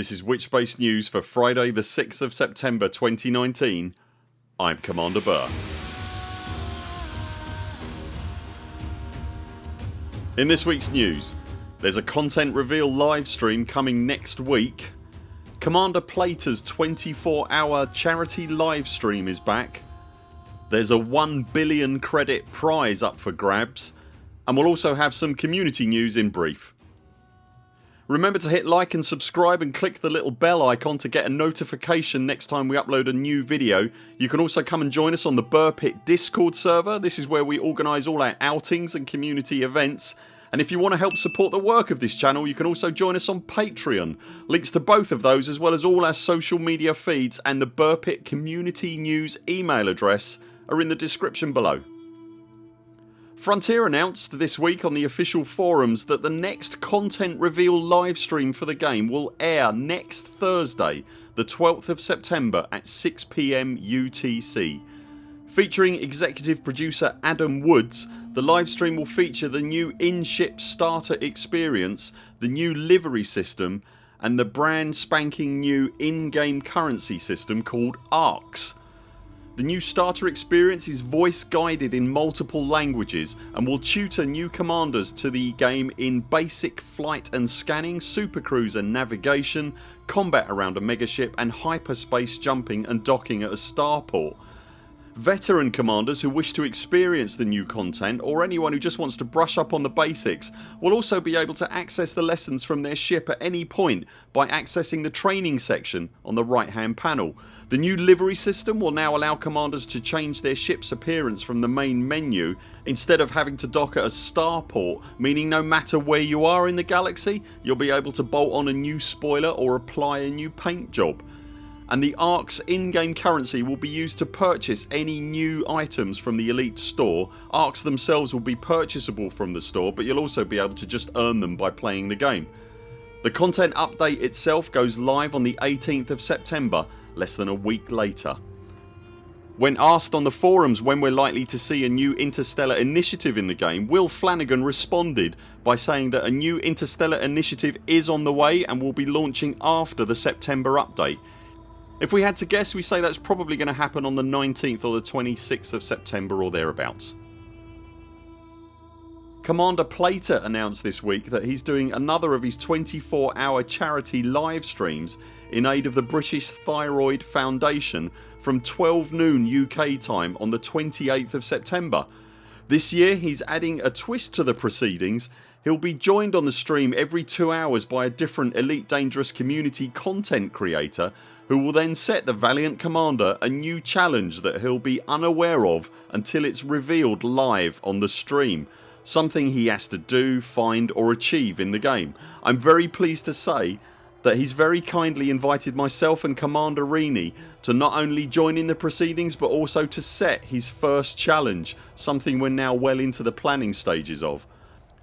This is Witchbase News for Friday the 6th of September 2019 I'm Commander Buur. In this weeks news there's a content reveal livestream coming next week Commander Plater's 24 hour charity livestream is back there's a 1 billion credit prize up for grabs and we'll also have some community news in brief. Remember to hit like and subscribe and click the little bell icon to get a notification next time we upload a new video. You can also come and join us on the Buur Pit discord server. This is where we organise all our outings and community events and if you want to help support the work of this channel you can also join us on Patreon. Links to both of those as well as all our social media feeds and the Buur Pit community news email address are in the description below. Frontier announced this week on the official forums that the next content reveal livestream for the game will air next Thursday the 12th of September at 6pm UTC. Featuring executive producer Adam Woods the livestream will feature the new in-ship starter experience, the new livery system and the brand spanking new in-game currency system called ARX. The new starter experience is voice guided in multiple languages and will tutor new commanders to the game in basic flight and scanning, supercruiser navigation, combat around a megaship and hyperspace jumping and docking at a starport. Veteran commanders who wish to experience the new content or anyone who just wants to brush up on the basics will also be able to access the lessons from their ship at any point by accessing the training section on the right hand panel. The new livery system will now allow commanders to change their ships appearance from the main menu instead of having to dock at a starport meaning no matter where you are in the galaxy you'll be able to bolt on a new spoiler or apply a new paint job and the ARX in-game currency will be used to purchase any new items from the Elite store. ARX themselves will be purchasable from the store but you'll also be able to just earn them by playing the game. The content update itself goes live on the 18th of September less than a week later. When asked on the forums when we're likely to see a new Interstellar initiative in the game Will Flanagan responded by saying that a new Interstellar initiative is on the way and will be launching after the September update if we had to guess we say that's probably going to happen on the 19th or the 26th of September or thereabouts. Commander Plater announced this week that he's doing another of his 24 hour charity live streams in aid of the British Thyroid Foundation from 12 noon UK time on the 28th of September. This year he's adding a twist to the proceedings He'll be joined on the stream every 2 hours by a different Elite Dangerous community content creator who will then set the Valiant Commander a new challenge that he'll be unaware of until it's revealed live on the stream something he has to do, find or achieve in the game. I'm very pleased to say that he's very kindly invited myself and Commander Rini to not only join in the proceedings but also to set his first challenge something we're now well into the planning stages of.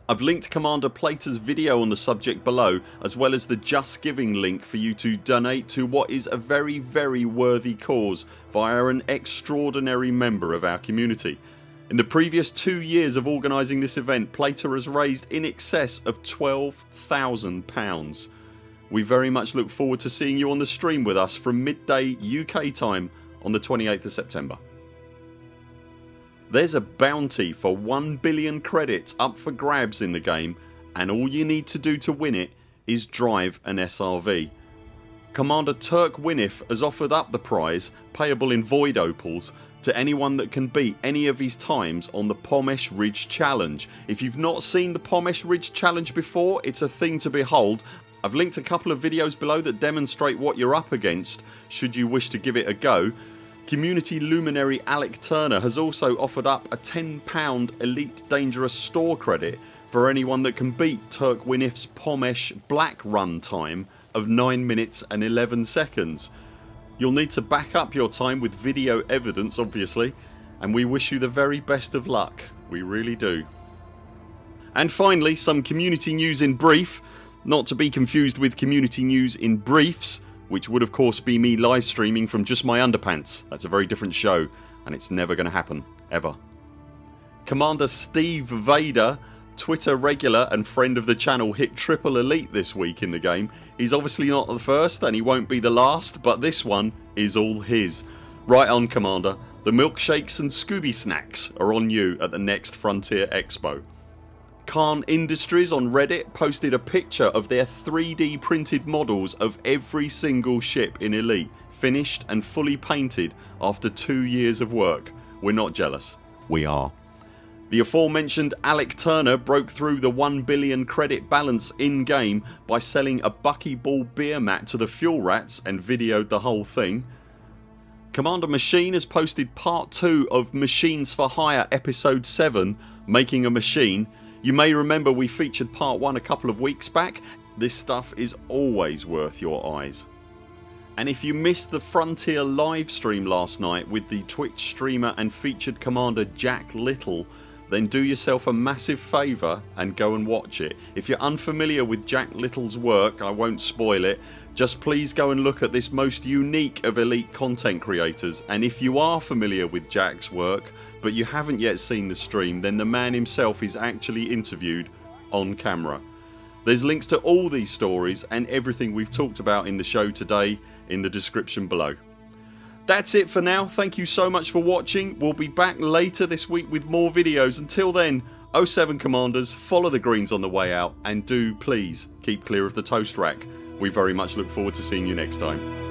I've linked Commander Plater's video on the subject below as well as the Just Giving link for you to donate to what is a very very worthy cause via an extraordinary member of our community. In the previous two years of organising this event Plater has raised in excess of £12,000. We very much look forward to seeing you on the stream with us from midday UK time on the 28th of September. There's a bounty for 1 billion credits up for grabs in the game and all you need to do to win it is drive an SRV. Commander Turk Winif has offered up the prize payable in void opals to anyone that can beat any of his times on the Pomesh Ridge Challenge. If you've not seen the Pomesh Ridge Challenge before it's a thing to behold. I've linked a couple of videos below that demonstrate what you're up against should you wish to give it a go Community luminary Alec Turner has also offered up a £10 Elite Dangerous store credit for anyone that can beat Turk Winif's Pomesh Black run time of 9 minutes and 11 seconds. You'll need to back up your time with video evidence obviously and we wish you the very best of luck. We really do. And finally some community news in brief not to be confused with community news in briefs which would of course be me live streaming from just my underpants. That's a very different show and it's never going to happen ever. Commander Steve Vader Twitter regular and friend of the channel hit triple elite this week in the game. He's obviously not the first and he won't be the last but this one is all his. Right on Commander. The milkshakes and Scooby snacks are on you at the next Frontier Expo. Khan Industries on Reddit posted a picture of their 3D printed models of every single ship in Elite finished and fully painted after 2 years of work. We're not jealous. We are. The aforementioned Alec Turner broke through the 1 billion credit balance in game by selling a buckyball beer mat to the fuel rats and videoed the whole thing. Commander Machine has posted part 2 of Machines for Hire episode 7 Making a Machine you may remember we featured part 1 a couple of weeks back. This stuff is always worth your eyes. And if you missed the Frontier livestream last night with the Twitch streamer and featured commander Jack Little then do yourself a massive favour and go and watch it. If you're unfamiliar with Jack Little's work I won't spoil it just please go and look at this most unique of elite content creators and if you are familiar with Jack's work but you haven't yet seen the stream then the man himself is actually interviewed on camera. There's links to all these stories and everything we've talked about in the show today in the description below. That's it for now. Thank you so much for watching. We'll be back later this week with more videos. Until then 0 7 CMDRs follow the greens on the way out and do please keep clear of the toast rack. We very much look forward to seeing you next time.